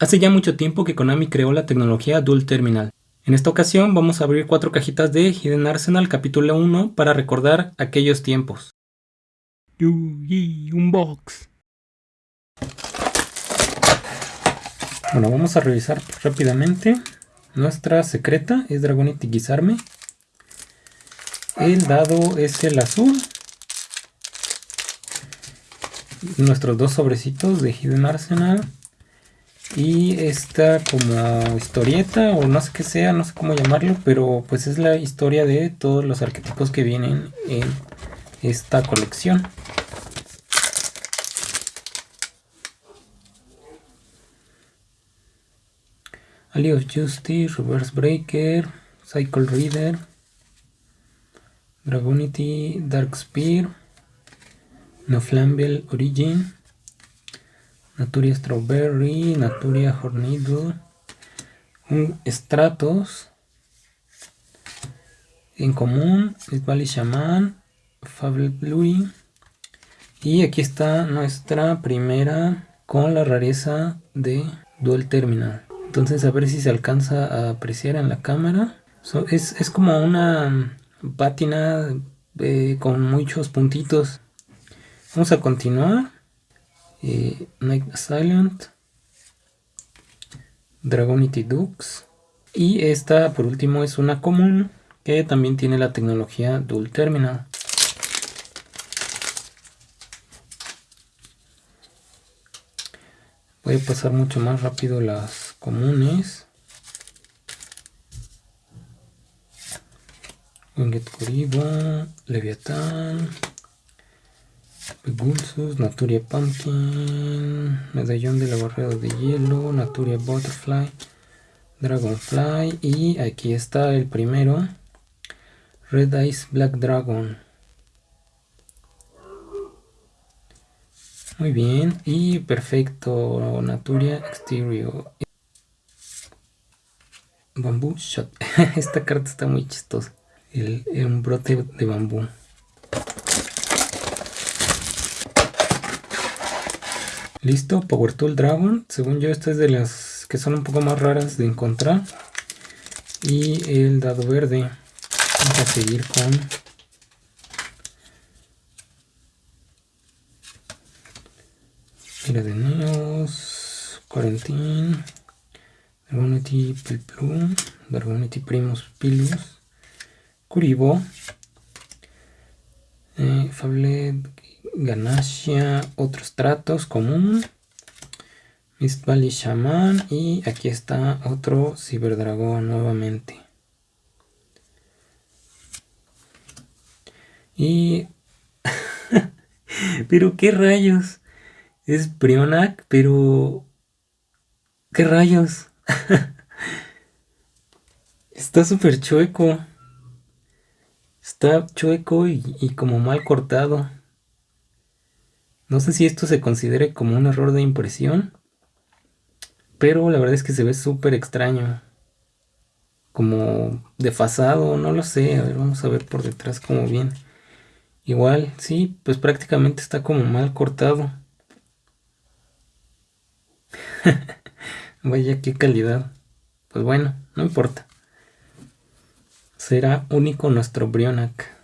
Hace ya mucho tiempo que Konami creó la tecnología Dual Terminal. En esta ocasión vamos a abrir cuatro cajitas de Hidden Arsenal capítulo 1 para recordar aquellos tiempos. Yugi Unbox. Bueno, vamos a revisar rápidamente. Nuestra secreta es Dragonite Guisarme. El dado es el azul. Nuestros dos sobrecitos de Hidden Arsenal y esta como historieta o no sé qué sea, no sé cómo llamarlo, pero pues es la historia de todos los arquetipos que vienen en esta colección. Alley of Justice, Reverse Breaker, Cycle Reader, Dragonity, Dark Spear, No Flamble Origin, Naturia Strawberry, Naturia Hornido, un Stratos, en común, Valley Shaman, Fable Blue, y aquí está nuestra primera con la rareza de Dual Terminal. Entonces a ver si se alcanza a apreciar en la cámara. es, como una pátina eh, con muchos puntitos. Vamos a continuar eh, Night Silent, Dragonity Dux y esta por último es una común que también tiene la tecnología Dual Terminal. Voy a pasar mucho más rápido las comunes. Winged Kuribo, Leviathan, Pegulsus, Naturia Pumpkin, Medallón de la Barrera de Hielo, Naturia Butterfly, Dragonfly y aquí está el primero, Red Ice Black Dragon. Muy bien, y perfecto, Naturia Exterior. Bamboo Shot. Esta carta está muy chistosa. El, brote de bambú. Listo, Power Tool Dragon. Según yo, esta es de las que son un poco más raras de encontrar. Y el dado verde. Vamos a seguir con... Mira de Neos, Quarantine, Dragonity Pilplum, Dragonity Primus Pilus, Kuribo, eh, Fable Ganasia, otros tratos común. Mist Valley Shaman y aquí está otro Ciberdragón nuevamente. Y... pero qué rayos. Es Brionac, pero... ¿Qué rayos? está súper chueco. Está chueco y como mal cortado. No sé si esto se considere como un error de impresión. Pero la verdad es que se ve súper extraño. Como desfasado, no lo sé. A ver, vamos a ver por detrás cómo viene. Igual, sí, pues prácticamente está como mal cortado. Vaya qué calidad. Pues bueno, no importa. Será único nuestro Brionac.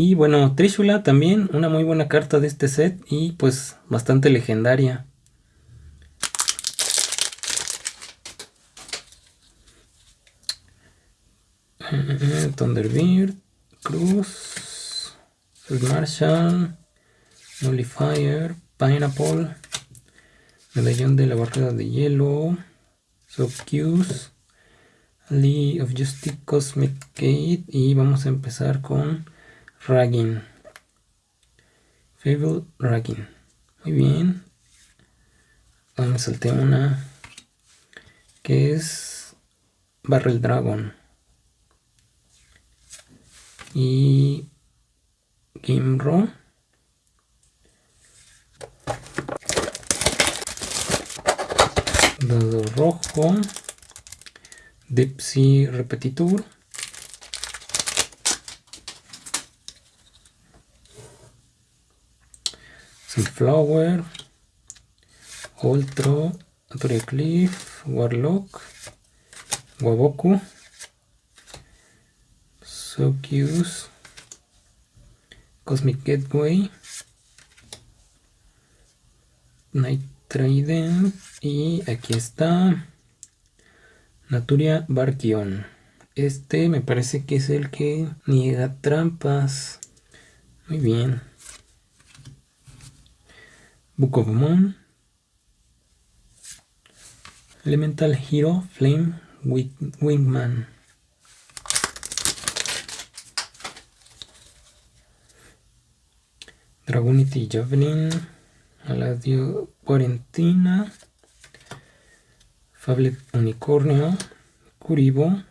Y bueno, Trishula también, una muy buena carta de este set y pues bastante legendaria. Thunderbird, Cruz, Marshall, Nullifier, Pineapple, Medallón de la Barrera de Hielo, Subcuse, Lee of Justice Cosmic Gate y vamos a empezar con Ragging. Fable Ragging. Muy bien. Ahora me salté una que es Barrel Dragon. Y Gimro. Dado rojo. Dipsy Repetitur. Flower, Ultra, Naturia Cliff, Warlock, Waboku, Sokius, Cosmic Gateway, Night Trident y aquí está Naturia Barkion. Este me parece que es el que niega trampas. Muy bien. Book of Moon. Elemental Hero Flame Wingman. Dragonity Javelin. Aladio Cuarentina. Fablet Unicornio. Curibo.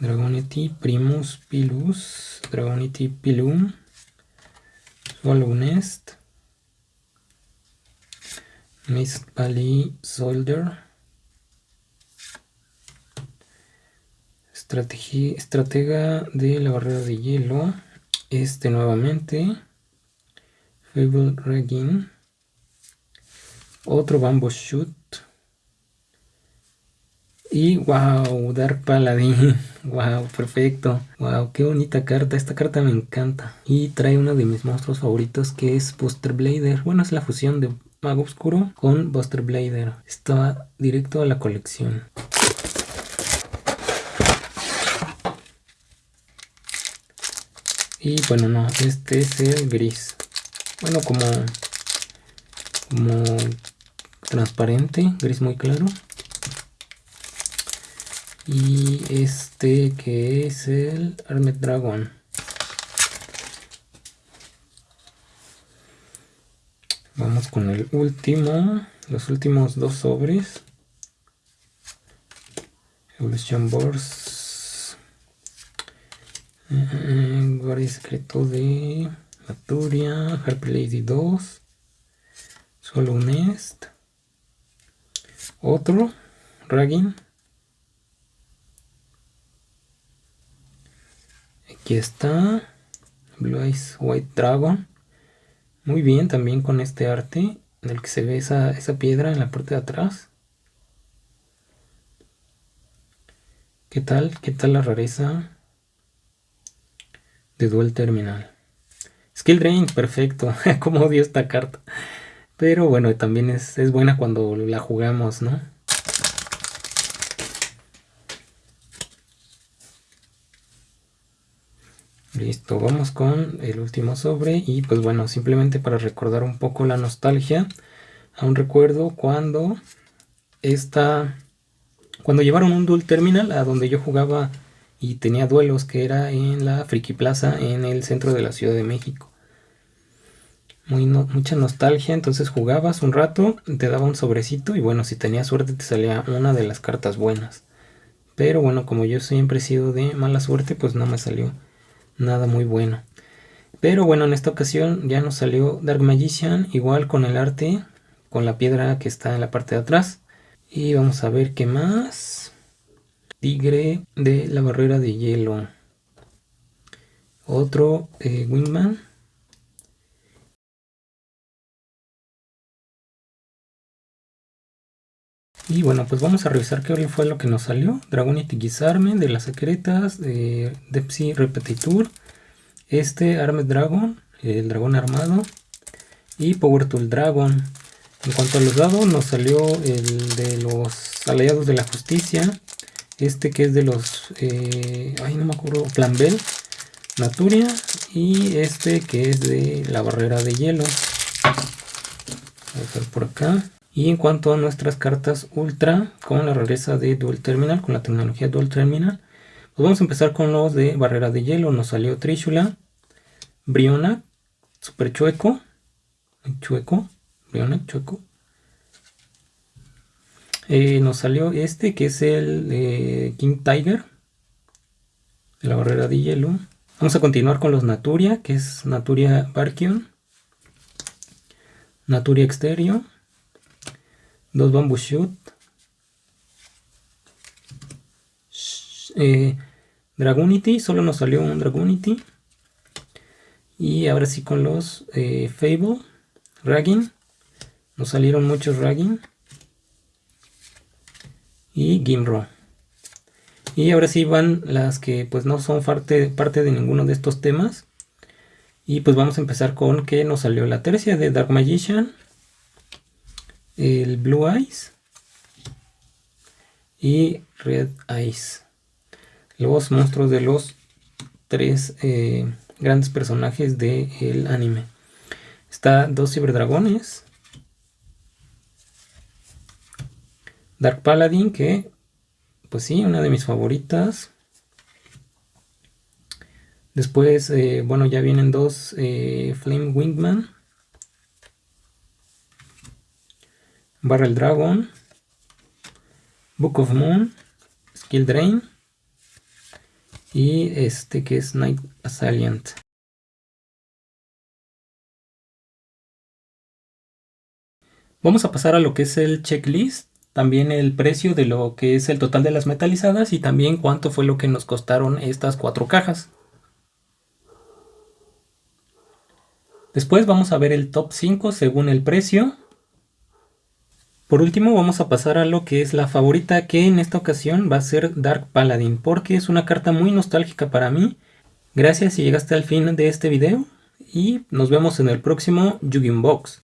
Dragonity Primus Pilus, Dragonity Pilum, Swallow Nest, Mist Valley Soldier, Estratega de la barrera de hielo, este nuevamente, Fable Regin, otro Bamboo Shoot, y wow, Dark Paladin. Wow, perfecto. Wow, qué bonita carta. Esta carta me encanta. Y trae uno de mis monstruos favoritos que es Buster Blader. Bueno, es la fusión de Mago Oscuro con Buster Blader. Está directo a la colección. Y bueno, no, este es el gris. Bueno, como, como transparente, gris muy claro y este que es el Armed Dragon vamos con el último los últimos dos sobres Evolution Boards eh, guardia secreto de Maturia Harper Lady 2 solo un Nest otro Ragging Aquí está. Blue Eyes White Dragon. Muy bien también con este arte en el que se ve esa, esa piedra en la parte de atrás. ¿Qué tal? ¿Qué tal la rareza de Dual Terminal? Skill Drain, perfecto. Como odio esta carta. Pero bueno, también es, es buena cuando la jugamos, ¿no? Listo, vamos con el último sobre y pues bueno, simplemente para recordar un poco la nostalgia, aún recuerdo cuando esta, cuando llevaron un dual terminal a donde yo jugaba y tenía duelos que era en la Friki Plaza en el centro de la Ciudad de México. Mucha nostalgia, entonces jugabas un rato, te daba un sobrecito y bueno, si tenías suerte te salía una de las cartas buenas. Pero bueno, como yo siempre he sido de mala suerte, pues no me salió nada muy bueno. Pero bueno, en esta ocasión ya nos salió Dark Magician, igual con el arte, con la piedra que está en la parte de atrás. Y vamos a ver qué más. Tigre de la barrera de hielo. Otro eh, Wingman. Y bueno, pues vamos a revisar qué fue lo que nos salió. Dragonite Gizarme de las secretas, de Depsy Repetitur, este Armed Dragon, el dragón armado, y Power Tool Dragon. En cuanto a los dados, nos salió el de los aliados de la justicia, este que es de los, eh, ay no me acuerdo, Bell, Naturia, y este que es de la barrera de hielo. Vamos a por acá. Y en cuanto a nuestras cartas Ultra, con la rareza de Dual Terminal, con la tecnología Dual Terminal, pues vamos a empezar con los de Barrera de Hielo. Nos salió Trishula, Briona, Super Chueco, Chueco, Briona, Chueco. Eh, nos salió este que es el eh, King Tiger, de la Barrera de Hielo. Vamos a continuar con los Naturia, que es Naturia Barkion, Naturia Exterior dos bamboo shoot eh, Dragonity, solo nos salió un Dragonity y ahora sí con los eh, Fable, Ragging Nos salieron muchos Ragging. Y Gimro. Y ahora sí van las que pues no son parte, parte de ninguno de estos temas. Y pues vamos a empezar con que nos salió la tercia de Dark Magician. El Blue Eyes. Y Red Eyes. Los monstruos de los tres eh, grandes personajes del anime. Está dos ciberdragones. Dark Paladin, que pues sí, una de mis favoritas. Después, eh, bueno, ya vienen dos eh, Flame Wingman. Barrel Dragon. Book of Moon. Skill Drain. Y este que es Night Assailant. Vamos a pasar a lo que es el checklist, también el precio de lo que es el total de las metalizadas y también cuánto fue lo que nos costaron estas cuatro cajas. Después vamos a ver el top 5 según el precio. Por último vamos a pasar a lo que es la favorita que en esta ocasión va a ser Dark Paladin porque es una carta muy nostálgica para mí. Gracias si llegaste al fin de este video y nos vemos en el próximo Yu-Gi-Oh! Box.